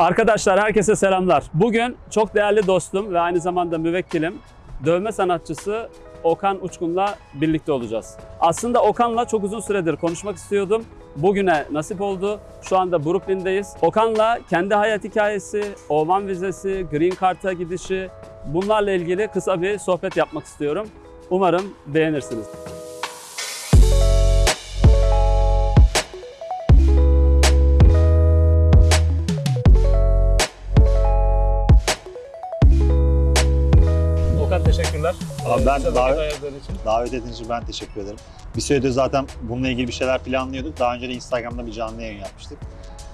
Arkadaşlar herkese selamlar. Bugün çok değerli dostum ve aynı zamanda müvekkilim, dövme sanatçısı Okan Uçkun'la birlikte olacağız. Aslında Okan'la çok uzun süredir konuşmak istiyordum. Bugüne nasip oldu. Şu anda Brooklyn'deyiz. Okan'la kendi hayat hikayesi, Oman vizesi, Green Card'a gidişi bunlarla ilgili kısa bir sohbet yapmak istiyorum. Umarım beğenirsiniz. Ben için. Davet ettiğiniz için ben teşekkür ederim. Bir süredir zaten bununla ilgili bir şeyler planlıyorduk. Daha önce de Instagram'da bir canlı yayın yapmıştık.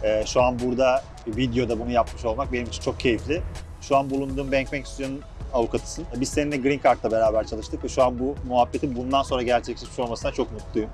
Ee, şu an burada videoda bunu yapmış olmak benim için çok keyifli. Şu an bulunduğum Bank Bank Stüdyo'nun avukatısın. Biz seninle Green Card'la beraber çalıştık ve şu an bu muhabbetin bundan sonra gerçekleşmiş olmasına çok mutluyum.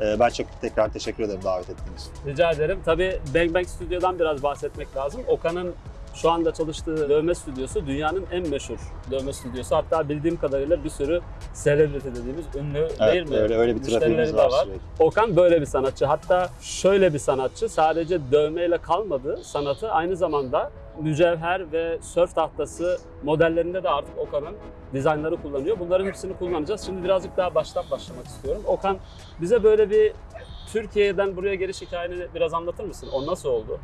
Ee, ben çok tekrar teşekkür ederim davet ettiğiniz için. Rica ederim. Tabii Bang Bang Stüdyo'dan biraz bahsetmek lazım. Okan'ın şu anda çalıştığı dövme stüdyosu dünyanın en meşhur dövme stüdyosu. Hatta bildiğim kadarıyla bir sürü celebrity dediğimiz ünlü değil Evet, mi? öyle, öyle bir trafiğimiz var, var. sürekli. Okan böyle bir sanatçı. Hatta şöyle bir sanatçı. Sadece dövmeyle kalmadı. Sanatı aynı zamanda mücevher ve sörf tahtası modellerinde de artık Okan'ın dizaynları kullanıyor. Bunların hepsini kullanacağız. Şimdi birazcık daha baştan başlamak istiyorum. Okan bize böyle bir Türkiye'den buraya geliş hikayeni biraz anlatır mısın? O nasıl oldu?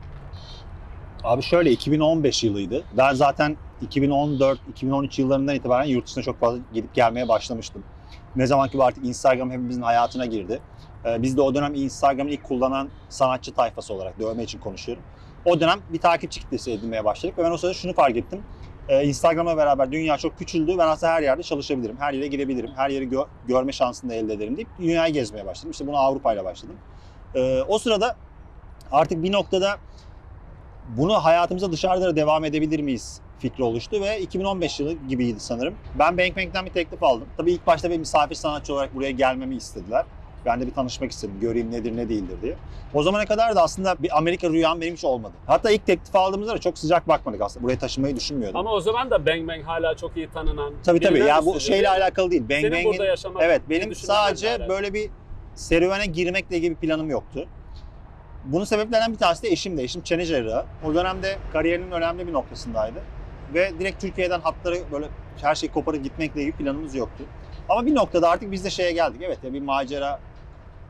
Abi şöyle 2015 yılıydı. Ben zaten 2014-2013 yıllarından itibaren yurt dışına çok fazla gidip gelmeye başlamıştım. Ne zaman ki artık Instagram hepimizin hayatına girdi. Ee, Biz de o dönem Instagram'ı ilk kullanan sanatçı tayfası olarak dövme için konuşuyorum. O dönem bir takipçi kitlesi edinmeye başladık ve ben o sırada şunu fark ettim. Ee, Instagram'la beraber dünya çok küçüldü. Ben aslında her yerde çalışabilirim, her yere girebilirim, her yeri gö- görme şansını da elde ederim deyip dünyayı gezmeye başladım. İşte bunu Avrupa ile başladım. Ee, O sırada artık bir noktada bunu hayatımıza dışarıda da devam edebilir miyiz fikri oluştu ve 2015 yılı gibiydi sanırım. Ben Bank Bank'ten bir teklif aldım. Tabii ilk başta bir misafir sanatçı olarak buraya gelmemi istediler. Ben de bir tanışmak istedim, göreyim nedir ne değildir diye. O zamana kadar da aslında bir Amerika rüyam benim hiç olmadı. Hatta ilk teklif aldığımızda da çok sıcak bakmadık aslında. Buraya taşınmayı düşünmüyordum. Ama o zaman da Bang Bang hala çok iyi tanınan. tabii tabii ya bu şeyle mi? alakalı değil. Bang Senin Bang'in burada yaşamak Evet benim sadece böyle bir serüvene girmekle ilgili bir planım yoktu. Bunun sebeplerinden bir tanesi de eşim de. Eşim çene cerrahı. O dönemde kariyerinin önemli bir noktasındaydı. Ve direkt Türkiye'den hatları böyle her şeyi koparıp gitmekle ilgili planımız yoktu. Ama bir noktada artık biz de şeye geldik. Evet ya bir macera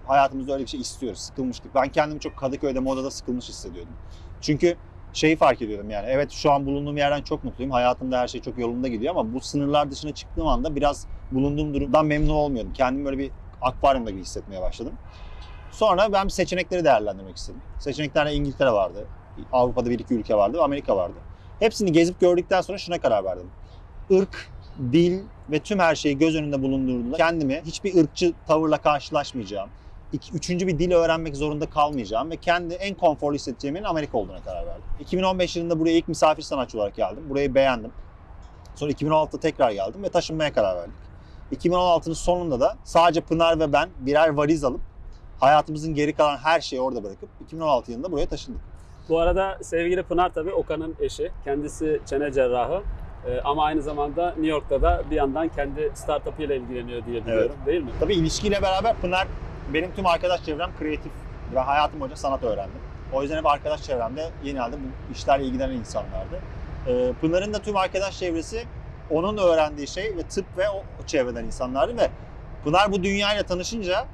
hayatımızda öyle bir şey istiyoruz. Sıkılmıştık. Ben kendimi çok Kadıköy'de modada sıkılmış hissediyordum. Çünkü şeyi fark ediyordum yani. Evet şu an bulunduğum yerden çok mutluyum. Hayatımda her şey çok yolunda gidiyor ama bu sınırlar dışına çıktığım anda biraz bulunduğum durumdan memnun olmuyordum. Kendimi böyle bir akvaryumda gibi hissetmeye başladım. Sonra ben seçenekleri değerlendirmek istedim. Seçeneklerde İngiltere vardı. Avrupa'da bir iki ülke vardı Amerika vardı. Hepsini gezip gördükten sonra şuna karar verdim. Irk, dil ve tüm her şeyi göz önünde bulundurduğumda kendimi hiçbir ırkçı tavırla karşılaşmayacağım. İki, üçüncü bir dil öğrenmek zorunda kalmayacağım ve kendi en konforlu hissedeceğim yerin Amerika olduğuna karar verdim. 2015 yılında buraya ilk misafir sanatçı olarak geldim. Burayı beğendim. Sonra 2016'da tekrar geldim ve taşınmaya karar verdik. 2016'nın sonunda da sadece Pınar ve ben birer valiz alıp hayatımızın geri kalan her şeyi orada bırakıp 2016 yılında buraya taşındık. Bu arada sevgili Pınar tabii Okan'ın eşi. Kendisi çene cerrahı. Ee, ama aynı zamanda New York'ta da bir yandan kendi startup'ıyla ilgileniyor diye biliyorum değil mi? Tabii ilişkiyle beraber Pınar benim tüm arkadaş çevrem kreatif. Ben hayatım boyunca sanat öğrendim. O yüzden hep arkadaş çevremde genelde bu işlerle ilgilenen insanlardı. Ee, Pınar'ın da tüm arkadaş çevresi onun öğrendiği şey ve tıp ve o, o çevreden insanlardı ve Pınar bu dünyayla tanışınca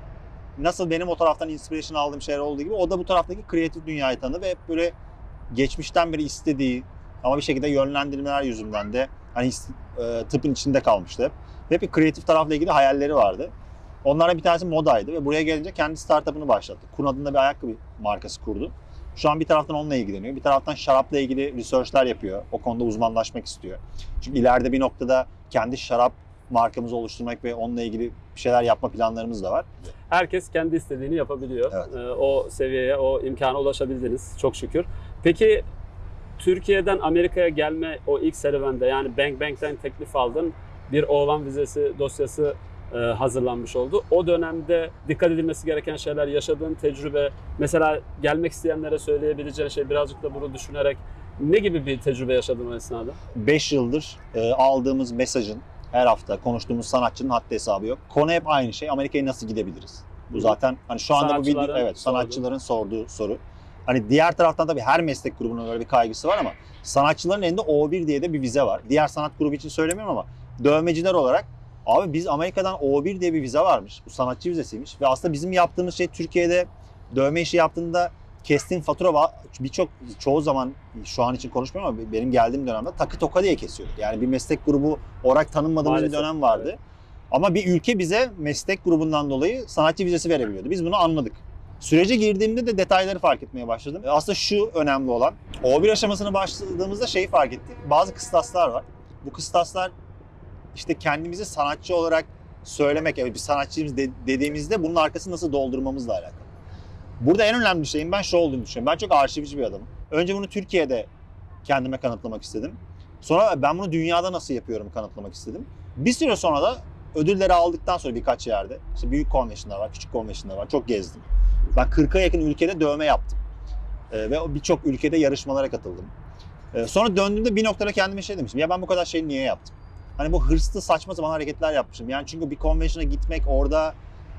nasıl benim o taraftan inspiration aldığım şeyler olduğu gibi o da bu taraftaki kreatif dünyayı tanıdı ve hep böyle geçmişten beri istediği ama bir şekilde yönlendirmeler yüzünden de hani e, tıpın içinde kalmıştı hep. Ve hep bir kreatif tarafla ilgili hayalleri vardı. Onlardan bir tanesi modaydı ve buraya gelince kendi startup'ını başlattı. Kun adında bir ayakkabı markası kurdu. Şu an bir taraftan onunla ilgileniyor. Bir taraftan şarapla ilgili research'ler yapıyor. O konuda uzmanlaşmak istiyor. Çünkü ileride bir noktada kendi şarap markamızı oluşturmak ve onunla ilgili bir şeyler yapma planlarımız da var. Herkes kendi istediğini yapabiliyor. Evet. Ee, o seviyeye, o imkana ulaşabildiniz çok şükür. Peki Türkiye'den Amerika'ya gelme o ilk serüvende yani Bank Bank'ten teklif aldın. Bir oğlan vizesi dosyası e, hazırlanmış oldu. O dönemde dikkat edilmesi gereken şeyler, yaşadığın tecrübe, mesela gelmek isteyenlere söyleyebileceğin şey birazcık da bunu düşünerek ne gibi bir tecrübe yaşadın o esnada? 5 yıldır e, aldığımız mesajın her hafta konuştuğumuz sanatçının haddi hesabı yok. Konu hep aynı şey. Amerika'ya nasıl gidebiliriz? Bu zaten hani şu anda bu video evet sanatçıların sorduğu soru. Hani diğer taraftan tabii her meslek grubunun öyle bir kaygısı var ama sanatçıların elinde O1 diye de bir vize var. Diğer sanat grubu için söylemiyorum ama dövmeciler olarak abi biz Amerika'dan O1 diye bir vize varmış. Bu sanatçı vizesiymiş ve aslında bizim yaptığımız şey Türkiye'de dövme işi yaptığında kestiğin fatura birçok çoğu zaman şu an için konuşmuyorum ama benim geldiğim dönemde takı toka diye kesiyorduk. Yani bir meslek grubu olarak tanınmadığımız bir dönem vardı. Ama bir ülke bize meslek grubundan dolayı sanatçı vizesi verebiliyordu. Biz bunu anladık. Sürece girdiğimde de detayları fark etmeye başladım. E, Aslında şu önemli olan, O1 aşamasına başladığımızda şeyi fark ettik. Bazı kıstaslar var. Bu kıstaslar işte kendimizi sanatçı olarak söylemek, yani bir sanatçıyız de- dediğimizde bunun arkasını nasıl doldurmamızla alakalı. Burada en önemli şeyin ben şu olduğunu düşünüyorum. Ben çok arşivci bir adamım. Önce bunu Türkiye'de kendime kanıtlamak istedim. Sonra ben bunu dünyada nasıl yapıyorum kanıtlamak istedim. Bir süre sonra da ödülleri aldıktan sonra birkaç yerde, işte büyük konvensiyonlar var, küçük konvensiyonlar var, çok gezdim. Ben 40'a yakın ülkede dövme yaptım. Ee, ve birçok ülkede yarışmalara katıldım. Ee, sonra döndüğümde bir noktada kendime şey demiştim. Ya ben bu kadar şeyi niye yaptım? Hani bu hırslı saçma sapan hareketler yapmışım. Yani çünkü bir konvensiyona gitmek, orada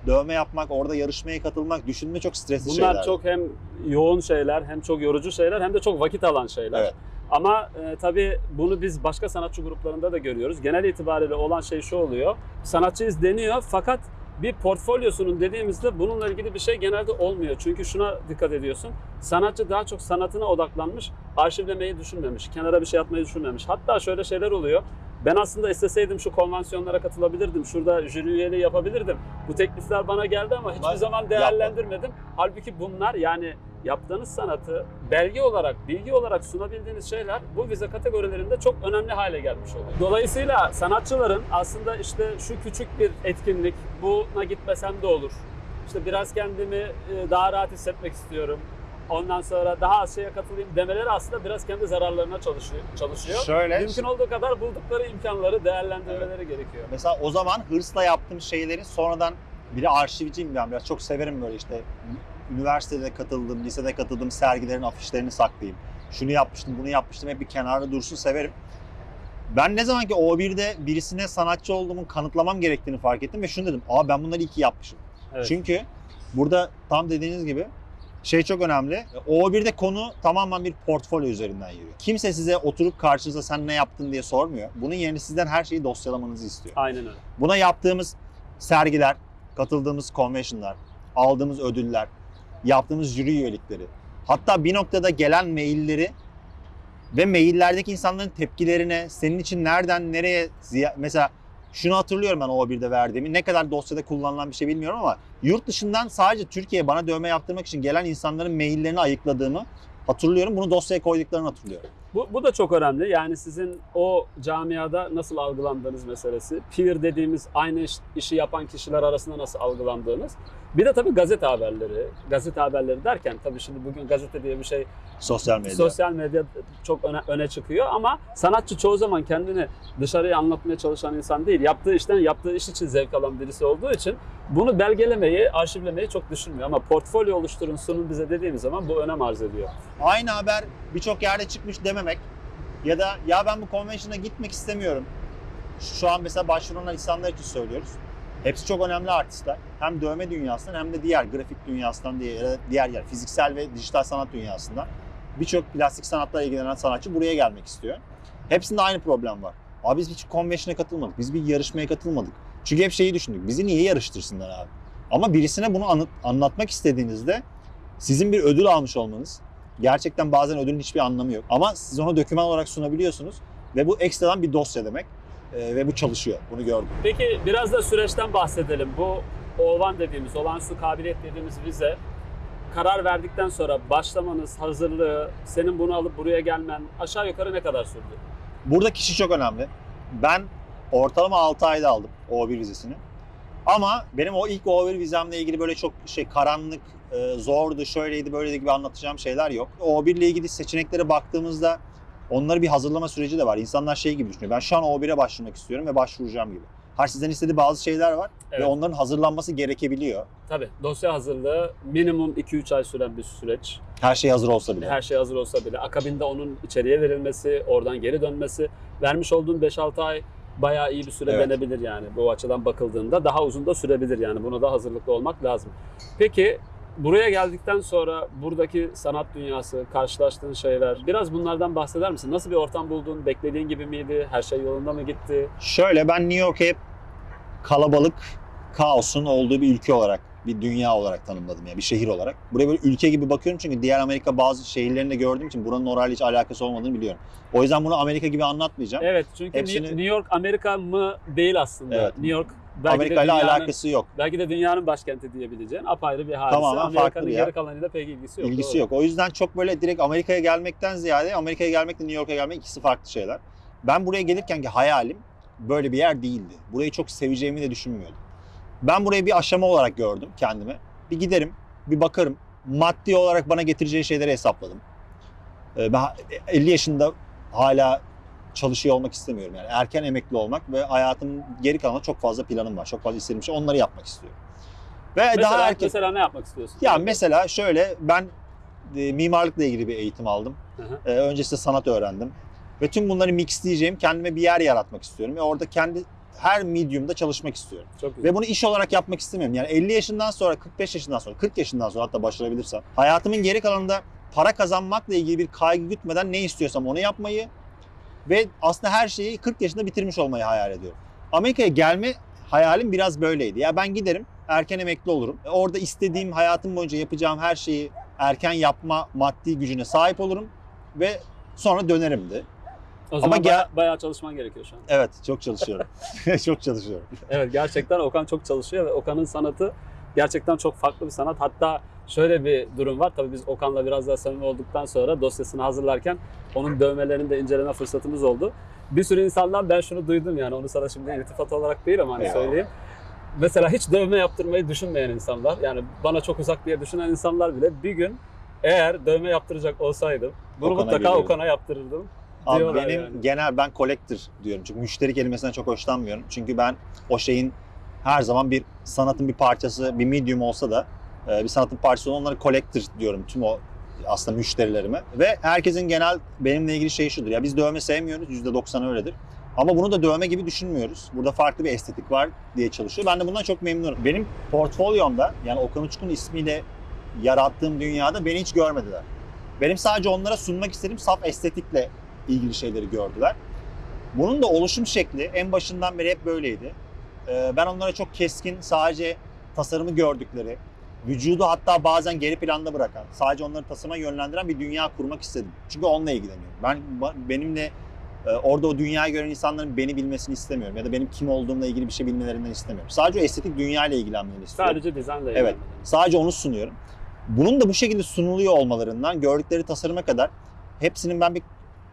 dövme yapmak, orada yarışmaya katılmak, düşünme çok stresli Bunlar şeyler. çok hem yoğun şeyler, hem çok yorucu şeyler, hem de çok vakit alan şeyler. Evet. Ama e, tabii bunu biz başka sanatçı gruplarında da görüyoruz. Genel itibariyle olan şey şu oluyor. Sanatçıyız deniyor fakat bir portfolyosunun dediğimizde bununla ilgili bir şey genelde olmuyor. Çünkü şuna dikkat ediyorsun. Sanatçı daha çok sanatına odaklanmış, arşivlemeyi düşünmemiş, kenara bir şey atmayı düşünmemiş. Hatta şöyle şeyler oluyor. Ben aslında isteseydim şu konvansiyonlara katılabilirdim. Şurada jüri üyeliği yapabilirdim. Bu teklifler bana geldi ama hiçbir Ben zaman değerlendirmedim. Halbuki bunlar yani yaptığınız sanatı belge olarak, bilgi olarak sunabildiğiniz şeyler bu vize kategorilerinde çok önemli hale gelmiş oluyor. Dolayısıyla sanatçıların aslında işte şu küçük bir etkinlik, buna gitmesem de olur. İşte biraz kendimi e, daha rahat hissetmek istiyorum. Ondan sonra daha az şeye katılayım demeleri aslında biraz kendi zararlarına çalışıyor. çalışıyor. Şöyle, Mümkün olduğu kadar buldukları imkanları değerlendirmeleri gerekiyor. Mesela o zaman hırsla yaptığım şeyleri sonradan bir de arşivciyim ben biraz çok severim böyle işte üniversitede katıldım, lisede katıldım sergilerin afişlerini saklayayım. Şunu yapmıştım, bunu yapmıştım hep bir kenarda dursun severim. Ben ne zaman ki O1'de birisine sanatçı olduğumu kanıtlamam gerektiğini fark ettim ve şunu dedim. Aa ben bunları iyi ki yapmışım. Evet. Çünkü burada tam dediğiniz gibi şey çok önemli. O1'de konu tamamen bir portfolyo üzerinden yürüyor. Kimse size oturup karşınıza sen ne yaptın diye sormuyor. Bunun yerine sizden her şeyi dosyalamanızı istiyor. Aynen öyle. Buna yaptığımız sergiler, katıldığımız convention'lar, aldığımız ödüller, yaptığımız jüri üyelikleri, hatta bir noktada gelen mailleri ve maillerdeki insanların tepkilerine, senin için nereden nereye mesela şunu hatırlıyorum ben o birde verdiğimi. Ne kadar dosyada kullanılan bir şey bilmiyorum ama yurt dışından sadece Türkiye'ye bana dövme yaptırmak için gelen insanların maillerini ayıkladığımı hatırlıyorum. Bunu dosyaya koyduklarını hatırlıyorum. Bu, bu da çok önemli. Yani sizin o camiada nasıl algılandığınız meselesi. Peer dediğimiz aynı iş- işi yapan kişiler arasında nasıl algılandığınız. Bir de tabii gazete haberleri. Gazete haberleri derken tabii şimdi bugün gazete diye bir şey Sosyal medya. sosyal medya çok öne, öne çıkıyor ama sanatçı çoğu zaman kendini dışarıya anlatmaya çalışan insan değil. Yaptığı işten yaptığı iş için zevk alan birisi olduğu için bunu belgelemeyi, arşivlemeyi çok düşünmüyor. Ama portfolyo oluşturun, sunun bize dediğimiz zaman bu önem arz ediyor. aynı haber birçok yerde çıkmış dememek ya da ya ben bu convention'a gitmek istemiyorum. Şu an mesela başvuran insanlar için söylüyoruz. Hepsi çok önemli artistler. Hem dövme dünyasından hem de diğer grafik dünyasından diğer, diğer yer fiziksel ve dijital sanat dünyasından birçok plastik sanatla ilgilenen sanatçı buraya gelmek istiyor. Hepsinde aynı problem var. Abi biz hiç convention'a katılmadık. Biz bir yarışmaya katılmadık. Çünkü hep şeyi düşündük. Bizi niye yarıştırsınlar abi? Ama birisine bunu anı- anlatmak istediğinizde sizin bir ödül almış olmanız, gerçekten bazen ödülün hiçbir anlamı yok. Ama siz onu doküman olarak sunabiliyorsunuz ve bu ekstradan bir dosya demek Ee, ve bu çalışıyor. Bunu gördüm. Peki biraz da süreçten bahsedelim. Bu OVAN dediğimiz, olağanüstü kabiliyet dediğimiz vize karar verdikten sonra başlamanız, hazırlığı, senin bunu alıp buraya gelmen aşağı yukarı ne kadar sürdü? Burada kişi çok önemli. Ben ortalama 6 ayda aldım O1 vizesini. Ama benim o ilk O1 vizemle ilgili böyle çok şey karanlık, e, zordu, şöyleydi, böyleydi gibi anlatacağım şeyler yok. O1 ile ilgili seçeneklere baktığımızda onları bir hazırlama süreci de var. İnsanlar şey gibi düşünüyor. Ben şu an O1'e başvurmak istiyorum ve başvuracağım gibi. Her sizden istediği bazı şeyler var Evet. ve onların hazırlanması gerekebiliyor. Tabii dosya hazırlığı minimum 2-3 ay süren bir süreç. Her şey hazır olsa bile. Her şey hazır olsa bile. Akabinde onun içeriye verilmesi, oradan geri dönmesi. Vermiş olduğun 5-6 ay bayağı iyi bir süre Evet. denebilir yani. Bu açıdan bakıldığında daha uzun da sürebilir yani. Buna da hazırlıklı olmak lazım. Peki buraya geldikten sonra buradaki sanat dünyası, karşılaştığın şeyler biraz bunlardan bahseder misin? Nasıl bir ortam buldun? Beklediğin gibi miydi? Her şey yolunda mı gitti? Şöyle ben New York'u hep kalabalık, kaosun olduğu bir ülke olarak, bir dünya olarak tanımladım ya, bir şehir olarak. Buraya böyle ülke gibi bakıyorum çünkü diğer Amerika bazı şehirlerini de gördüğüm için buranın orayla hiç alakası olmadığını biliyorum. O yüzden bunu Amerika gibi anlatmayacağım. Evet çünkü Hepsini- New York Amerika mı değil aslında. Evet. New York belki Amerika ile alakası yok. belki de dünyanın başkenti diyebileceğin apayrı bir hadise. Tamamen farklı Amerika'nın yer. geri kalanıyla pek ilgisi yok. İlgisi doğru. yok. O yüzden çok böyle direkt Amerika'ya gelmekten ziyade Amerika'ya gelmekle New York'a gelmek ikisi farklı şeyler. Ben buraya gelirken ki hayalim böyle bir yer değildi. Burayı çok seveceğimi de düşünmüyordum. Ben burayı bir aşama olarak gördüm kendime. Bir giderim, bir bakarım. Maddi olarak bana getireceği şeyleri hesapladım. Ee, Ben 50 yaşında hala çalışıyor olmak istemiyorum. Yani erken emekli olmak ve hayatımın geri kalanında çok fazla planım var. Çok fazla istediğim şey. Onları yapmak istiyorum. Ve Mesela, daha erken... mesela ne yapmak istiyorsun? Ya mesela şöyle ben e, mimarlıkla ilgili bir eğitim aldım. Hı hı. E, öncesinde sanat öğrendim. Ve tüm bunları mixleyeceğim, kendime bir yer yaratmak istiyorum. Ve orada kendi her medium'da çalışmak istiyorum. Çok güzel. Ve bunu iş olarak yapmak istemiyorum. Yani 50 yaşından sonra, 45 yaşından sonra, 40 yaşından sonra hatta başarabilirsem hayatımın geri kalanında para kazanmakla ilgili bir kaygı gütmeden ne istiyorsam onu yapmayı ve aslında her şeyi 40 yaşında bitirmiş olmayı hayal ediyorum. Amerika'ya gelme hayalim biraz böyleydi. Ya ben giderim, erken emekli olurum. Orada istediğim hayatım boyunca yapacağım her şeyi erken yapma maddi gücüne sahip olurum ve sonra dönerim de. o zaman ama baya- gel- bayağı çalışman gerekiyor şu an. Evet, çok çalışıyorum. çok çalışıyorum. Evet gerçekten Okan çok çalışıyor ve Okan'ın sanatı gerçekten çok farklı bir sanat. Hatta şöyle bir durum var. Tabii biz Okan'la biraz daha samimi olduktan sonra dosyasını hazırlarken onun dövmelerini de inceleme fırsatımız oldu. Bir sürü insandan ben şunu duydum yani onu sana şimdi iltifat olarak değil ama hani söyleyeyim. Mesela hiç dövme yaptırmayı düşünmeyen insanlar yani bana çok uzak diye düşünen insanlar bile bir gün eğer dövme yaptıracak olsaydım bunu Okan'a mutlaka geliyorum. Okan'a yaptırırdım. Abi benim yani. genel ben collector diyorum. Çünkü müşteri kelimesinden çok hoşlanmıyorum. Çünkü ben o şeyin her zaman bir sanatın bir parçası, bir medium olsa da bir sanatın parçası olan onları collector diyorum tüm o aslında müşterilerime. Ve herkesin genel benimle ilgili şey şudur. Ya biz dövme sevmiyoruz. %90 öyledir. Ama bunu da dövme gibi düşünmüyoruz. Burada farklı bir estetik var diye çalışıyor. Ben de bundan çok memnunum. Benim portfolyomda yani Okan Uçkun ismiyle yarattığım dünyada beni hiç görmediler. Benim sadece onlara sunmak istediğim saf estetikle ilgili şeyleri gördüler. Bunun da oluşum şekli en başından beri hep böyleydi. Ee, Ben onlara çok keskin, sadece tasarımı gördükleri, vücudu hatta bazen geri planda bırakan, sadece onları tasarıma yönlendiren bir dünya kurmak istedim. Çünkü onunla ilgileniyorum. Ben benimle e, orada o dünyayı gören insanların beni bilmesini istemiyorum ya da benim kim olduğumla ilgili bir şey bilmelerinden istemiyorum. Sadece o estetik dünyayla ilgilenmeni istiyorum. Sadece dizaynla Evet. Sadece onu sunuyorum. Bunun da bu şekilde sunuluyor olmalarından gördükleri tasarıma kadar hepsinin ben bir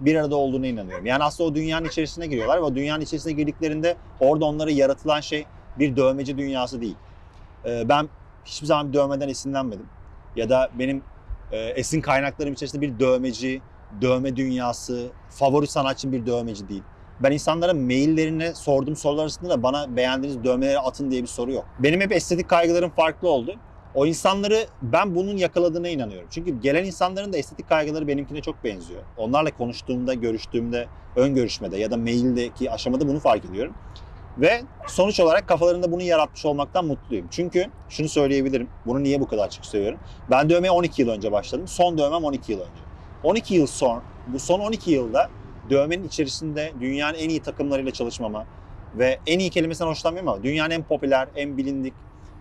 bir arada olduğuna inanıyorum. Yani aslında o dünyanın içerisine giriyorlar ve o dünyanın içerisine girdiklerinde orada onlara yaratılan şey bir dövmeci dünyası değil. Ee, Ben hiçbir zaman bir dövmeden esinlenmedim. Ya da benim e, esin kaynaklarım içerisinde bir dövmeci, dövme dünyası, favori sanatçım bir dövmeci değil. Ben insanlara maillerine sorduğum sorular arasında da bana beğendiğiniz dövmeleri atın diye bir soru yok. Benim hep estetik kaygılarım farklı oldu. O insanları ben bunun yakaladığına inanıyorum. Çünkü gelen insanların da estetik kaygıları benimkine çok benziyor. Onlarla konuştuğumda, görüştüğümde, ön görüşmede ya da maildeki aşamada bunu fark ediyorum. Ve sonuç olarak kafalarında bunu yaratmış olmaktan mutluyum. Çünkü şunu söyleyebilirim. Bunu niye bu kadar açık söylüyorum? Ben dövmeye 12 yıl önce başladım. Son dövmem 12 yıl önce. 12 yıl sonra, bu son 12 yılda dövmenin içerisinde dünyanın en iyi takımlarıyla çalışmama ve en iyi kelimesinden hoşlanmıyorum ama dünyanın en popüler, en bilindik,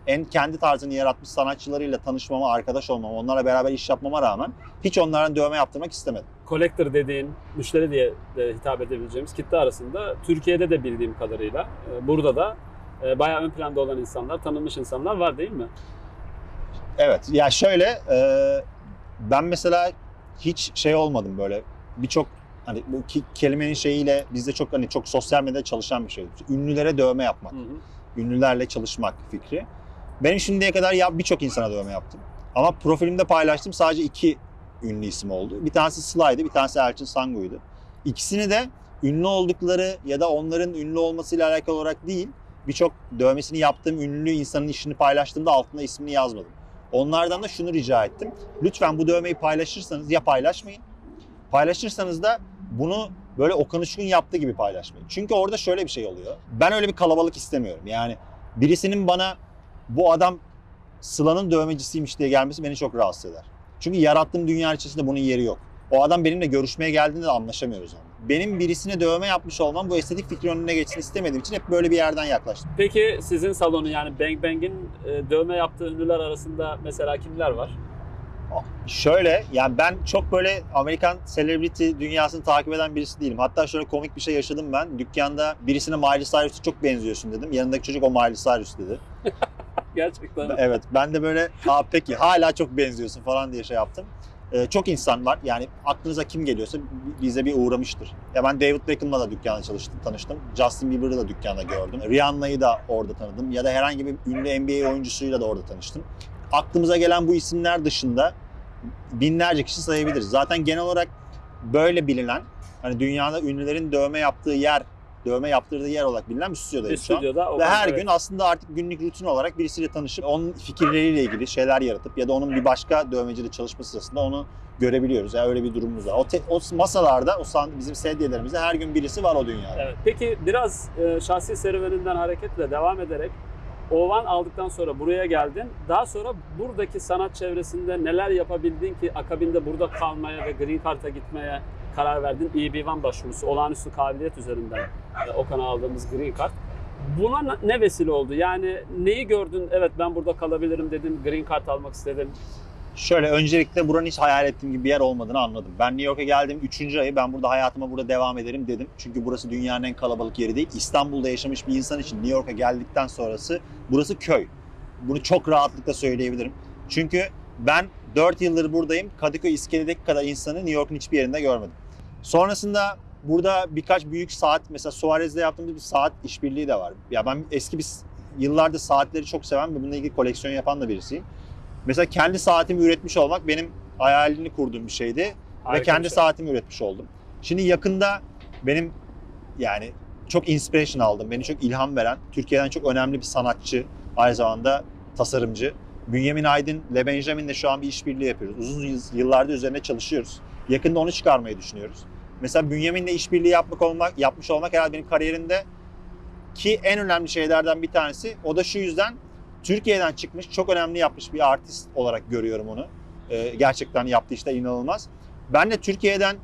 en kendi tarzını yaratmış sanatçılarıyla tanışmama, arkadaş olmama, onlarla beraber iş yapmama rağmen hiç onlardan dövme yaptırmak istemedim. collector dediğin, müşteri diye de hitap edebileceğimiz kitle arasında Türkiye'de de bildiğim kadarıyla e, burada da e, bayağı ön planda olan insanlar, tanınmış insanlar var değil mi? Evet, ya şöyle e, ben mesela hiç şey olmadım böyle birçok hani bu ki, kelimenin şeyiyle bizde çok hani çok sosyal medyada çalışan bir şey. Ünlülere dövme yapmak, Hı hı. ünlülerle çalışmak fikri. Benim şimdiye kadar ya birçok insana dövme yaptım. Ama profilimde paylaştığım sadece iki ünlü isim oldu. Bir tanesi Sly'dı, bir tanesi Elçin Sangu'ydu. İkisini de ünlü oldukları ya da onların ünlü olmasıyla alakalı olarak değil, birçok dövmesini yaptığım ünlü insanın işini paylaştığımda altına ismini yazmadım. Onlardan da şunu rica ettim. Lütfen bu dövmeyi paylaşırsanız ya paylaşmayın. Paylaşırsanız da bunu böyle Okan Uçkun yaptığı gibi paylaşmayın. Çünkü orada şöyle bir şey oluyor. Ben öyle bir kalabalık istemiyorum. Yani birisinin bana bu adam Sıla'nın dövmecisiymiş diye gelmesi beni çok rahatsız eder. Çünkü yarattığım dünya içerisinde bunun yeri yok. O adam benimle görüşmeye geldiğinde de anlaşamıyoruz onunla. Benim birisine dövme yapmış olmam bu estetik fikri önüne geçsin istemediğim için hep böyle bir yerden yaklaştım. Peki sizin salonu yani Bang Bang'in e, dövme yaptığı ünlüler arasında mesela kimler var? Şöyle yani ben çok böyle Amerikan celebrity dünyasını takip eden birisi değilim. Hatta şöyle komik bir şey yaşadım ben. Dükkanda birisine Miley Cyrus'a çok benziyorsun dedim. Yanındaki çocuk o Miley Cyrus dedi. Gerçekten. Evet ben de böyle Aa, peki hala çok benziyorsun falan diye şey yaptım. Ee, çok insan var yani aklınıza kim geliyorsa bize bir uğramıştır. Ya ben David Beckham'la da dükkanda çalıştım, tanıştım. Justin Bieber'ı da dükkanda gördüm. Rihanna'yı da orada tanıdım. Ya da herhangi bir ünlü NBA oyuncusuyla da orada tanıştım. Aklımıza gelen bu isimler dışında binlerce kişi sayabiliriz. Zaten genel olarak böyle bilinen, hani dünyada ünlülerin dövme yaptığı yer, dövme yaptırdığı yer olarak bilinen bir Bir stüdyodayız şu an. stüdyoda. Ve her evet. gün aslında artık günlük rutin olarak birisiyle tanışıp onun fikirleriyle ilgili şeyler yaratıp ya da onun bir başka dövmeciyle çalışması sırasında onu görebiliyoruz. Yani öyle bir durumumuz var. O, te- o masalarda, o sand- bizim sedyelerimizde her gün birisi var o dünyada. Evet. Peki biraz e, şahsi serüveninden hareketle devam ederek Ovan aldıktan sonra buraya geldin. Daha sonra buradaki sanat çevresinde neler yapabildin ki akabinde burada kalmaya ve Green Card'a gitmeye karar verdin. EB1 başvurusu, olağanüstü kabiliyet üzerinden e, Okan'a aldığımız Green Card. Buna ne- vesile oldu? Yani neyi gördün? Evet ben burada kalabilirim dedin. Green Card almak istedim. Şöyle öncelikle buranın hiç hayal ettiğim gibi bir yer olmadığını anladım. Ben New York'a geldim 3. ayı ben burada hayatıma burada devam ederim dedim. Çünkü burası dünyanın en kalabalık yeri değil. İstanbul'da yaşamış bir insan için New York'a geldikten sonrası burası köy. Bunu çok rahatlıkla söyleyebilirim. Çünkü ben 4 yıldır buradayım. Kadıköy iskeledeki kadar insanı New York'un hiçbir yerinde görmedim. Sonrasında burada birkaç büyük saat mesela Suarez'de yaptığımız bir saat işbirliği de var. Ya ben eski bir yıllardır saatleri çok seven ve bununla ilgili koleksiyon yapan da birisiyim. Mesela kendi saatimi üretmiş olmak benim hayalini kurduğum bir şeydi ve Harika kendi bir şey. saatimi üretmiş oldum. Şimdi yakında benim yani çok inspiration aldım. Beni çok ilham veren, Türkiye'den çok önemli bir sanatçı, aynı zamanda tasarımcı. Bünyamin Aydın, Le Benjamin'le şu an bir işbirliği yapıyoruz. Uzun yıllardır üzerine çalışıyoruz. Yakında onu çıkarmayı düşünüyoruz. Mesela Bünyamin'le işbirliği yapmak olmak, yapmış olmak herhalde benim kariyerimde ki en önemli şeylerden bir tanesi. O da şu yüzden Türkiye'den çıkmış, çok önemli yapmış bir artist olarak görüyorum onu. Ee, gerçekten yaptığı işler inanılmaz. Ben de Türkiye'den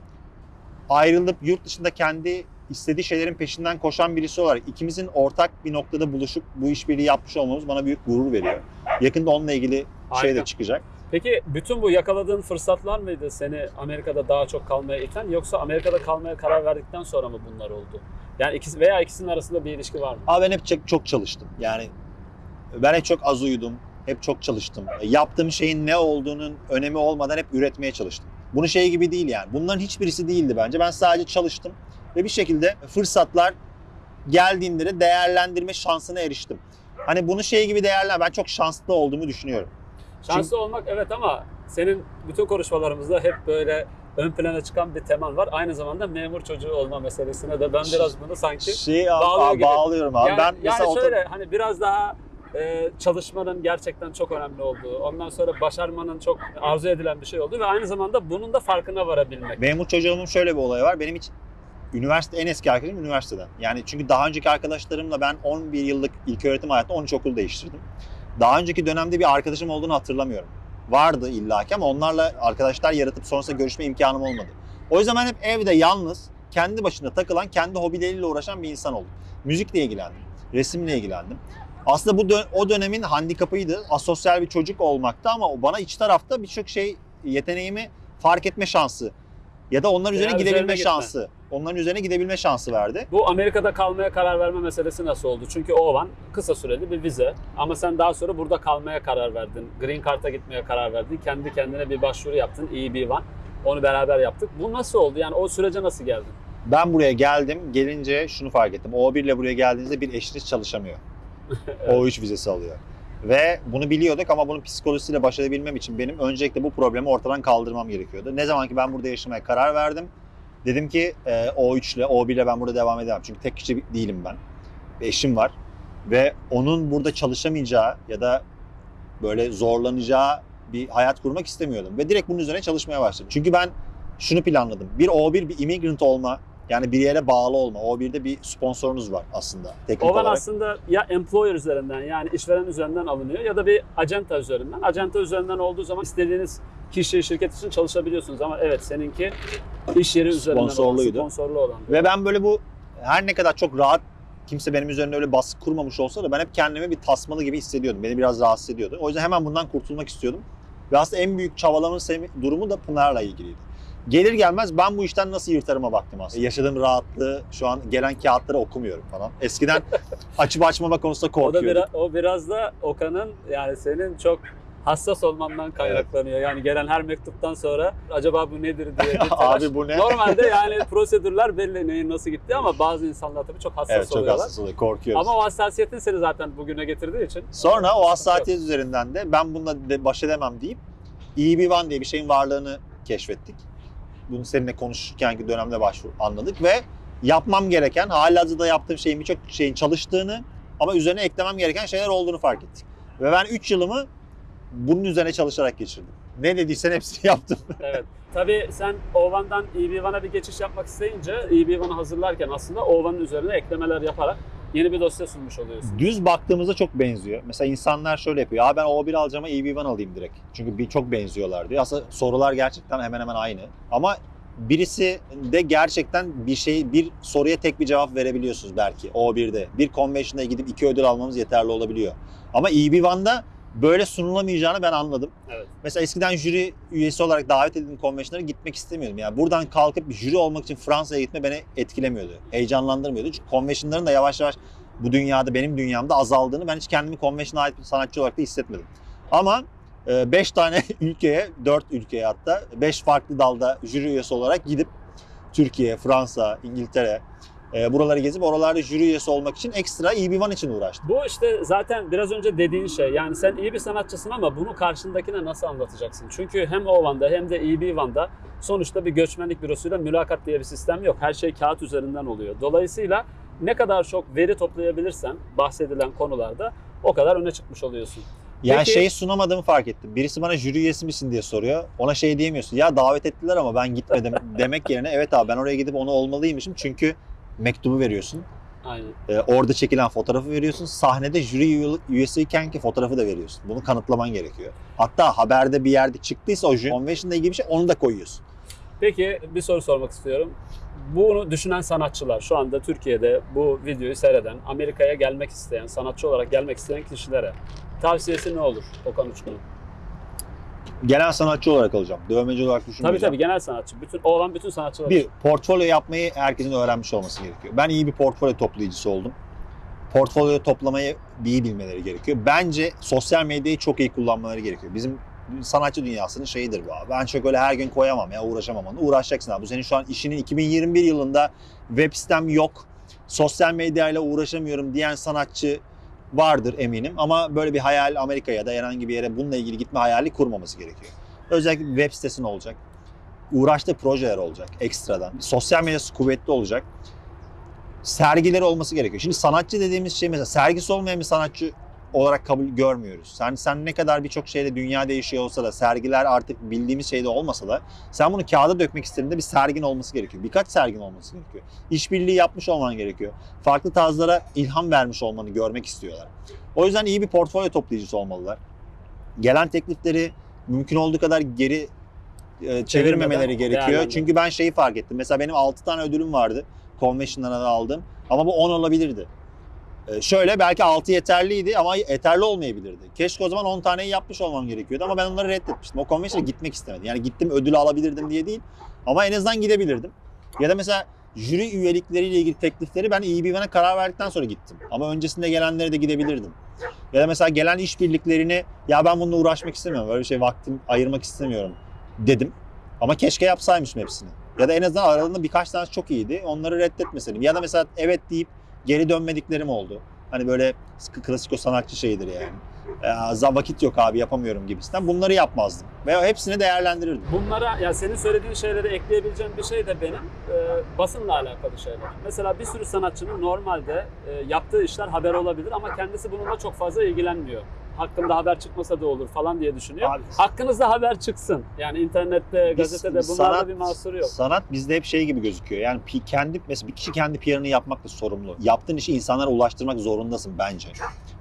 ayrılıp yurt dışında kendi istediği şeylerin peşinden koşan birisi olarak ikimizin ortak bir noktada buluşup bu işbirliği yapmış olmamız bana büyük gurur veriyor. Yakında onunla ilgili şey Harika. de çıkacak. Peki bütün bu yakaladığın fırsatlar mıydı seni Amerika'da daha çok kalmaya iten yoksa Amerika'da kalmaya karar verdikten sonra mı bunlar oldu? Yani ikisi veya ikisinin arasında bir ilişki var mı? Ama ben hep çok, çalıştım. Yani ben hep çok az uyudum. Hep çok çalıştım. Yaptığım şeyin ne olduğunun önemi olmadan hep üretmeye çalıştım. Bunun şey gibi değil yani. Bunların hiçbirisi değildi bence. Ben sadece çalıştım ve bir şekilde fırsatlar geldiğinde de değerlendirme şansına eriştim. Hani bunu şey gibi değerlen ben çok şanslı olduğumu düşünüyorum. Şanslı olmak evet ama senin bütün konuşmalarımızda hep böyle ön plana çıkan bir teman var. Aynı zamanda memur çocuğu olma meselesine de ben biraz bunu sanki Şey Bağlıyor bağlıyorum, gibi. bağlıyorum abi. yani, ben yani şöyle hani biraz daha e, çalışmanın gerçekten çok önemli olduğu, ondan sonra başarmanın çok arzu edilen bir şey olduğu ve aynı zamanda bunun da farkına varabilmek. Memur çocuğumun şöyle bir olayı var. Benim hiç üniversite en eski arkadaşım üniversiteden. Yani çünkü daha önceki arkadaşlarımla ben 11 yıllık ilköğretim hayatında 13 okul değiştirdim. Daha önceki dönemde bir arkadaşım olduğunu hatırlamıyorum. Vardı illaki ama onlarla arkadaşlar yaratıp sonrasında görüşme imkanım olmadı. O yüzden ben hep evde yalnız, kendi başına takılan, kendi hobileriyle uğraşan bir insan oldum. Müzikle ilgilendim, resimle ilgilendim. Aslında bu dö- o dönemin handikapıydı. Asosyal bir çocuk olmakta ama bana iç tarafta birçok şey yeteneğimi fark etme şansı ya da onlar üzerine Veya gidebilme üzerine şansı. Onların üzerine gidebilme şansı verdi. Bu Amerika'da kalmaya karar verme meselesi nasıl oldu? Çünkü o olan kısa süreli bir vize ama sen daha sonra burada kalmaya karar verdin. Green Card'a gitmeye karar verdin. Kendi kendine bir başvuru yaptın EB1. Onu beraber yaptık. Bu nasıl oldu? Yani o sürece nasıl geldin? Ben buraya geldim. Gelince şunu fark ettim. O1 ile buraya geldiğinizde bir eşiniz çalışamıyor. O3 vizesi alıyor. Ve bunu biliyorduk ama bunun psikolojisiyle baş edebilmem için benim öncelikle bu problemi ortadan kaldırmam gerekiyordu. Ne zaman ki ben burada yaşamaya karar verdim. Dedim ki e, O3 ile O1 ile ben burada devam edemem. Çünkü tek kişi değilim ben. Bir eşim var. Ve onun burada çalışamayacağı ya da böyle zorlanacağı bir hayat kurmak istemiyordum. Ve direkt bunun üzerine çalışmaya başladım. Çünkü ben şunu planladım. Bir O1 bir immigrant olma Yani bir yere bağlı olma. O1'de bir sponsorunuz var aslında teknik Ovan olarak. aslında ya employer üzerinden yani işveren üzerinden alınıyor ya da bir acenta üzerinden. Acenta üzerinden olduğu zaman istediğiniz kişi, şirket için çalışabiliyorsunuz ama evet seninki iş yeri üzerinden olan, Sponsorluydu. sponsorlu olan. Ve ben böyle bu her ne kadar çok rahat kimse benim üzerinde öyle baskı kurmamış olsa da ben hep kendimi bir tasmalı gibi hissediyordum. Beni biraz rahatsız ediyordu. O yüzden hemen bundan kurtulmak istiyordum. Ve aslında en büyük çabalamın durumu da Pınar'la ilgiliydi. Gelir gelmez ben bu işten nasıl yırtarıma baktım aslında. Yaşadığım rahatlığı şu an gelen kağıtları okumuyorum falan. Eskiden açıp açmama konusunda O da korkuyordum. biraz, o biraz da Okan'ın yani senin çok hassas olmandan kaynaklanıyor. Yani gelen her mektuptan sonra acaba bu nedir diye bir telaş. Abi bu ne? Normalde yani prosedürler belli neyin nasıl gitti ama bazı insanlar tabii çok hassas Evet çok oluyorlar. hassas oluyor. Korkuyoruz. Ama o hassasiyetin seni zaten bugüne getirdiği için. Sonra o hassasiyet üzerinden de ben bununla de baş edemem deyip EB1 diye bir şeyin varlığını keşfettik. Bunu seninle konuşurkenki dönemde başvur anladık ve yapmam gereken, halihazırda yaptığım şeyin birçok şeyin çalıştığını ama üzerine eklemem gereken şeyler olduğunu fark ettik. Ve ben 3 yılımı bunun üzerine çalışarak geçirdim. Ne dediysen hepsini yaptım. Evet. Tabii sen Ovan'dan EB1'a bir geçiş yapmak isteyince EB1'ı hazırlarken aslında Ovan'ın üzerine eklemeler yaparak yeni bir dosya sunmuş oluyorsun. Düz baktığımızda çok benziyor. Mesela insanlar şöyle yapıyor. Ya ben O1 alacağım ama EB1 alayım direkt. Çünkü bir çok benziyorlar diyor. Aslında sorular gerçekten hemen hemen aynı. Ama birisi de gerçekten bir şey bir soruya tek bir cevap verebiliyorsunuz belki O1'de. Bir convention'a gidip iki ödül almamız yeterli olabiliyor. Ama EB1'da böyle sunulamayacağını ben anladım. Evet. Mesela eskiden jüri üyesi olarak davet edildiğim konvenşinlere gitmek istemiyordum. Yani buradan kalkıp jüri olmak için Fransa'ya gitme beni etkilemiyordu. Heyecanlandırmıyordu. Çünkü konvenşinlerin de yavaş yavaş bu dünyada benim dünyamda azaldığını ben hiç kendimi konvenşine ait bir sanatçı olarak da hissetmedim. Ama 5 tane ülkeye, 4 ülkeye hatta 5 farklı dalda jüri üyesi olarak gidip Türkiye, Fransa, İngiltere e, buraları gezip oralarda jüri üyesi olmak için ekstra EB1 için uğraştım. Bu işte zaten biraz önce dediğin şey. Yani sen iyi bir sanatçısın ama bunu karşındakine nasıl anlatacaksın? Çünkü hem Ovan'da hem de EB1'da sonuçta bir göçmenlik bürosuyla mülakat diye bir sistem yok. Her şey kağıt üzerinden oluyor. Dolayısıyla ne kadar çok veri toplayabilirsen bahsedilen konularda o kadar öne çıkmış oluyorsun. Yani Peki- şeyi sunamadığımı fark ettim. Birisi bana jüri üyesi misin diye soruyor. Ona şey diyemiyorsun. Ya davet ettiler ama ben gitmedim demek yerine evet abi ben oraya gidip onu olmalıymışım. Çünkü mektubu veriyorsun. Aynen. Ee, orada çekilen fotoğrafı veriyorsun. Sahnede jüri üye- üyesiyken ki fotoğrafı da veriyorsun. Bunu kanıtlaman gerekiyor. Hatta haberde bir yerde çıktıysa o jüri convention'la ilgili bir şey onu da koyuyorsun. Peki bir soru sormak istiyorum. Bunu düşünen sanatçılar şu anda Türkiye'de bu videoyu seyreden, Amerika'ya gelmek isteyen, sanatçı olarak gelmek isteyen kişilere tavsiyesi ne olur Okan Uçkun'un? Gelen sanatçı olarak alacağım. Dövmeci olarak Tabii düşünmeyeceğim. tabii genel sanatçı. Bütün olan bütün sanatçılar. Bir, portfolyo yapmayı herkesin öğrenmiş olması gerekiyor. Ben iyi bir portfolyo toplayıcısı oldum. Portfolyo toplamayı iyi bilmeleri gerekiyor. Bence sosyal medyayı çok iyi kullanmaları gerekiyor. Bizim sanatçı dünyasının şeyidir bu abi. Ben çok öyle her gün koyamam ya uğraşamam onu. Uğraşacaksın abi. Bu senin şu an işinin 2021 yılında web sitem yok. Sosyal medyayla uğraşamıyorum diyen sanatçı vardır eminim. Ama böyle bir hayal Amerika'ya ya da herhangi bir yere bununla ilgili gitme hayali kurmaması gerekiyor. Özellikle bir web sitesin olacak uğraştığı projeler olacak ekstradan. Sosyal medyası kuvvetli olacak. Sergileri olması gerekiyor. Şimdi sanatçı dediğimiz şey mesela sergisi olmayan bir sanatçı olarak kabul görmüyoruz. Sen sen ne kadar birçok şeyde dünya değişiyor olsa da sergiler artık bildiğimiz şeyde olmasa da sen bunu kağıda dökmek istediğinde bir sergin olması gerekiyor. Birkaç sergin olması gerekiyor. İşbirliği yapmış olman gerekiyor. Farklı tarzlara ilham vermiş olmanı görmek istiyorlar. O yüzden iyi bir portfolyo toplayıcısı olmalılar. Gelen teklifleri mümkün olduğu kadar geri e, çevirmemeleri gerekiyor. değerlendir. Çünkü ben şeyi fark ettim. Mesela benim 6 tane ödülüm vardı. Convention'dan aldım. Ama bu 10 olabilirdi. E, şöyle belki 6 yeterliydi ama yeterli olmayabilirdi. Keşke o zaman 10 taneyi yapmış olmam gerekiyordu ama ben onları reddetmiştim. O convention'a gitmek istemedim. Yani gittim ödülü alabilirdim diye değil ama en azından gidebilirdim. Ya da mesela jüri üyelikleriyle ilgili teklifleri ben EBVN'e karar verdikten sonra gittim. Ama öncesinde gelenlere de gidebilirdim. Ya da mesela gelen işbirliklerini ya ben bununla uğraşmak istemiyorum. Böyle bir şey vaktim ayırmak istemiyorum dedim. Ama keşke yapsaymışım hepsini. Ya da en azından aralarında birkaç tanesi çok iyiydi. Onları reddetmeseydim. Ya da mesela evet deyip geri dönmediklerim oldu. Hani böyle klasik o sanatçı şeyidir yani. Ya, za- vakit yok abi yapamıyorum gibisinden. Bunları yapmazdım. Ve hepsini değerlendirirdim. Bunlara ya senin söylediğin şeyleri ekleyebileceğim bir şey de benim e, basınla alakalı şeyler. Mesela bir sürü sanatçının normalde e, yaptığı işler haber olabilir ama kendisi bununla çok fazla ilgilenmiyor. Hakkında haber çıkmasa da olur falan diye düşünüyor. Abi, Hakkınızda haber çıksın. Yani internette, Biz gazetede bunlarda sanat- bir mahsuru yok. Sanat bizde hep şey gibi gözüküyor. Yani kendi mesela bir kişi kendi PR'ını yapmakla sorumlu. Yaptığın işi insanlara ulaştırmak zorundasın bence.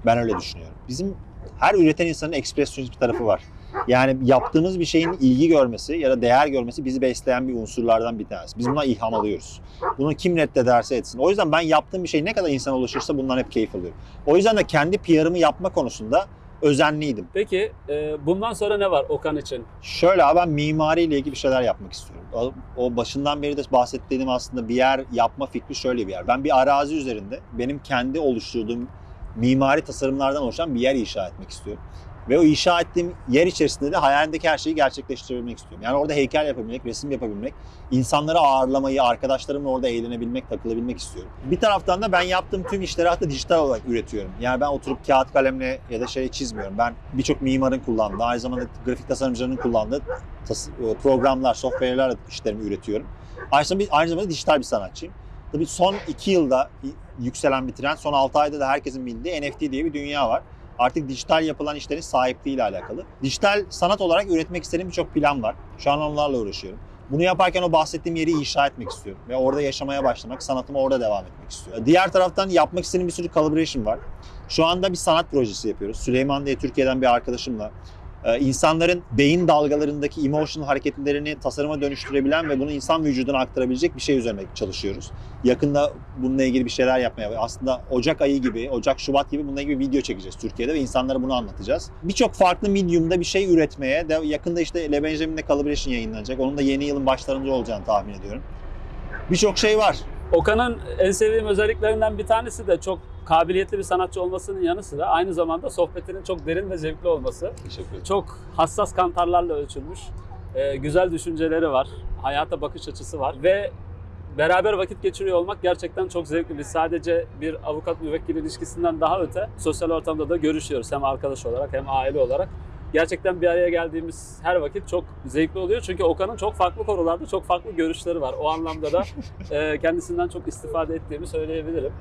Ben öyle düşünüyorum. Bizim her üreten insanın ekspresyonist bir tarafı var. Yani yaptığımız bir şeyin ilgi görmesi ya da değer görmesi bizi besleyen bir unsurlardan bir tanesi. Biz buna ilham alıyoruz. Bunu kim reddederse etsin. O yüzden ben yaptığım bir şey ne kadar insana ulaşırsa bundan hep keyif alıyorum. O yüzden de kendi PR'ımı yapma konusunda özenliydim. Peki e, bundan sonra ne var Okan için? Şöyle abi ben mimariyle ilgili şeyler yapmak istiyorum. O, o başından beri de bahsettiğim aslında bir yer yapma fikri şöyle bir yer. Ben bir arazi üzerinde benim kendi oluşturduğum mimari tasarımlardan oluşan bir yer inşa etmek istiyorum. Ve o inşa ettiğim yer içerisinde de hayalimdeki her şeyi gerçekleştirebilmek istiyorum. Yani orada heykel yapabilmek, resim yapabilmek, insanları ağırlamayı, arkadaşlarımla orada eğlenebilmek, takılabilmek istiyorum. Bir taraftan da ben yaptığım tüm işleri hatta dijital olarak üretiyorum. Yani ben oturup kağıt kalemle ya da şey çizmiyorum. Ben birçok mimarın kullandığı, aynı zamanda grafik tasarımcıların kullandığı programlar, software'ler işlerimi üretiyorum. Aynı zamanda, aynı zamanda dijital bir sanatçıyım. Tabii son iki yılda yükselen bir trend, son 6 ayda da herkesin bildiği NFT diye bir dünya var. Artık dijital yapılan işlerin sahipliğiyle alakalı. Dijital sanat olarak üretmek istediğim birçok plan var. Şu an onlarla uğraşıyorum. Bunu yaparken o bahsettiğim yeri inşa etmek istiyorum. Ve orada yaşamaya başlamak, sanatıma orada devam etmek istiyorum. Diğer taraftan yapmak istediğim bir sürü collaboration var. Şu anda bir sanat projesi yapıyoruz. Süleyman diye Türkiye'den bir arkadaşımla insanların beyin dalgalarındaki emotional hareketlerini tasarıma dönüştürebilen ve bunu insan vücuduna aktarabilecek bir şey üzerine çalışıyoruz. Yakında bununla ilgili bir şeyler yapmaya aslında Ocak ayı gibi, Ocak Şubat gibi bununla ilgili video çekeceğiz Türkiye'de ve insanlara bunu anlatacağız. Birçok farklı medium'da bir şey üretmeye de yakında işte Le Benjamin'le Collaboration yayınlanacak. Onun da yeni yılın başlarında olacağını tahmin ediyorum. Birçok şey var. Okan'ın en sevdiğim özelliklerinden bir tanesi de çok kabiliyetli bir sanatçı olmasının yanı sıra aynı zamanda sohbetinin çok derin ve zevkli olması. Teşekkür ederim. Çok hassas kantarlarla ölçülmüş. e, güzel düşünceleri var. Hayata bakış açısı var ve beraber vakit geçiriyor olmak gerçekten çok zevkli. Biz sadece bir avukat müvekkil ilişkisinden daha öte sosyal ortamda da görüşüyoruz. Hem arkadaş olarak hem aile olarak. Gerçekten bir araya geldiğimiz her vakit çok zevkli oluyor. Çünkü Okan'ın çok farklı konularda çok farklı görüşleri var. O anlamda da e, kendisinden çok istifade ettiğimi söyleyebilirim.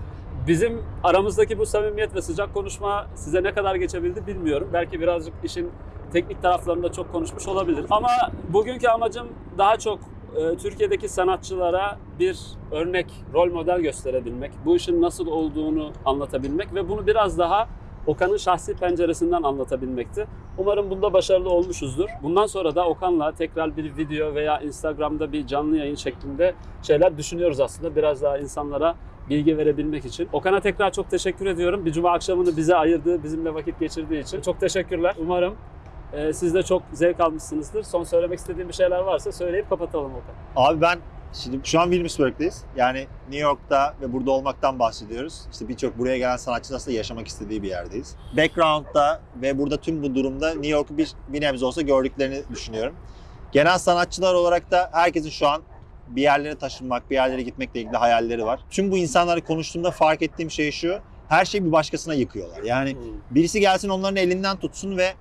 Bizim aramızdaki bu samimiyet ve sıcak konuşma size ne kadar geçebildi bilmiyorum. Belki birazcık işin teknik taraflarında çok konuşmuş olabilir. Ama bugünkü amacım daha çok e, Türkiye'deki sanatçılara bir örnek, rol model gösterebilmek, bu işin nasıl olduğunu anlatabilmek ve bunu biraz daha Okan'ın şahsi penceresinden anlatabilmekti. Umarım bunda başarılı olmuşuzdur. Bundan sonra da Okan'la tekrar bir video veya Instagram'da bir canlı yayın şeklinde şeyler düşünüyoruz aslında. Biraz daha insanlara bilgi verebilmek için. Okan'a tekrar çok teşekkür ediyorum. Bir cuma akşamını bize ayırdığı, bizimle vakit geçirdiği için. Çok teşekkürler. Umarım e, siz de çok zevk almışsınızdır. Son söylemek istediğim bir şeyler varsa söyleyip kapatalım Okan. Abi ben şimdi şu an Williamsburg'dayız. Yani New York'ta ve burada olmaktan bahsediyoruz. İşte birçok buraya gelen sanatçı nasıl yaşamak istediği bir yerdeyiz. Background'da ve burada tüm bu durumda New York'u bir, bir nebze olsa gördüklerini düşünüyorum. Genel sanatçılar olarak da herkesin şu an bir yerlere taşınmak, bir yerlere gitmekle ilgili hayalleri var. Tüm bu insanları konuştuğumda fark ettiğim şey şu. Her şeyi bir başkasına yıkıyorlar. Yani birisi gelsin onların elinden tutsun ve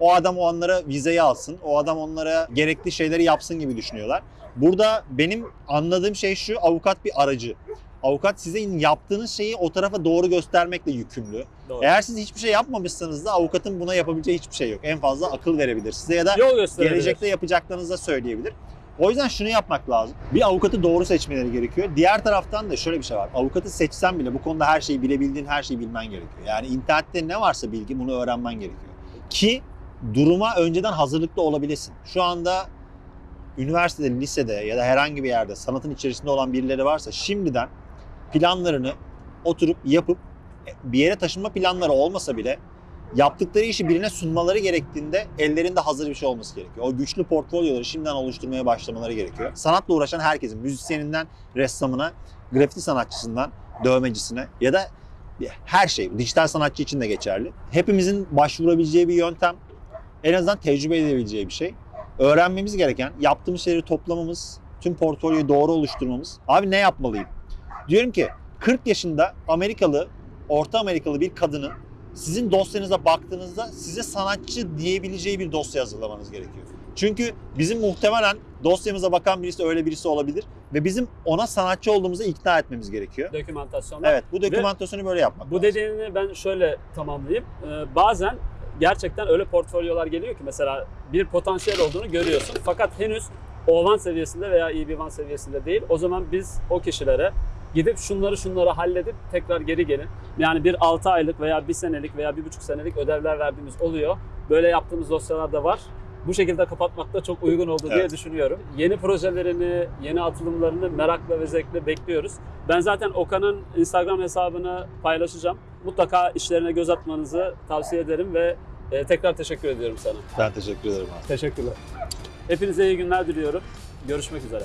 o adam o onlara vizeyi alsın. O adam onlara gerekli şeyleri yapsın gibi düşünüyorlar. Burada benim anladığım şey şu avukat bir aracı. Avukat sizin yaptığınız şeyi o tarafa doğru göstermekle yükümlü. Doğru. Eğer siz hiçbir şey yapmamışsanız da avukatın buna yapabileceği hiçbir şey yok. En fazla akıl verebilir size ya da gelecekte yapacaklarınızı da söyleyebilir. O yüzden şunu yapmak lazım. Bir avukatı doğru seçmeleri gerekiyor. Diğer taraftan da şöyle bir şey var. Avukatı seçsen bile bu konuda her şeyi bilebildiğin her şeyi bilmen gerekiyor. Yani internette ne varsa bilgi bunu öğrenmen gerekiyor. Ki duruma önceden hazırlıklı olabilesin. Şu anda üniversitede, lisede ya da herhangi bir yerde sanatın içerisinde olan birileri varsa şimdiden planlarını oturup yapıp bir yere taşınma planları olmasa bile yaptıkları işi birine sunmaları gerektiğinde ellerinde hazır bir şey olması gerekiyor. O güçlü portfolyoları şimdiden oluşturmaya başlamaları gerekiyor. Sanatla uğraşan herkesin, müzisyeninden ressamına, grafiti sanatçısından dövmecisine ya da her şey, dijital sanatçı için de geçerli. Hepimizin başvurabileceği bir yöntem, en azından tecrübe edebileceği bir şey. Öğrenmemiz gereken, yaptığımız şeyleri toplamamız, tüm portfolyoyu doğru oluşturmamız. Abi ne yapmalıyım? Diyorum ki 40 yaşında Amerikalı, Orta Amerikalı bir kadının sizin dosyanıza baktığınızda size sanatçı diyebileceği bir dosya hazırlamanız gerekiyor. Çünkü bizim muhtemelen dosyamıza bakan birisi öyle birisi olabilir ve bizim ona sanatçı olduğumuzu ikna etmemiz gerekiyor. Dokümantasyonda. Evet, bu dokümantasyonu böyle yapmak Bu lazım. dediğini ben şöyle tamamlayayım. Ee, bazen gerçekten öyle portfolyolar geliyor ki mesela bir potansiyel olduğunu görüyorsun. Fakat henüz O1 seviyesinde veya EB1 seviyesinde değil. O zaman biz o kişilere gidip şunları şunları halledip tekrar geri gelin. Yani bir 6 aylık veya 1 senelik veya 1,5 senelik ödevler verdiğimiz oluyor. Böyle yaptığımız dosyalar da var. Bu şekilde kapatmak da çok uygun oldu diye Evet. düşünüyorum. Yeni projelerini, yeni atılımlarını merakla ve zevkle bekliyoruz. Ben zaten Okan'ın Instagram hesabını paylaşacağım. Mutlaka işlerine göz atmanızı tavsiye ederim ve e, tekrar teşekkür ediyorum sana. Ben teşekkür ederim abi. Teşekkürler. Hepinize iyi günler diliyorum. Görüşmek üzere.